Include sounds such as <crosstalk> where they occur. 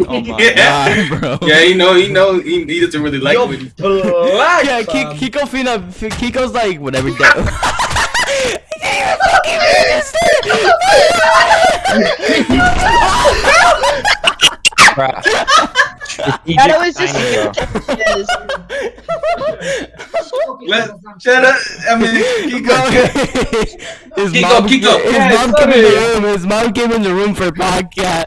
Oh my <laughs> Yeah. god, bro. Yeah, he know, he know, he, he doesn't really like Yo, what black. Yeah, Kiko Fina, Kiko's like whatever. Day. <laughs> That was just. Let, shut up. I mean, Kiko. <laughs> his Kiko, mom, Kiko. his Yeah, mom came in the room. His mom came in the room for podcast.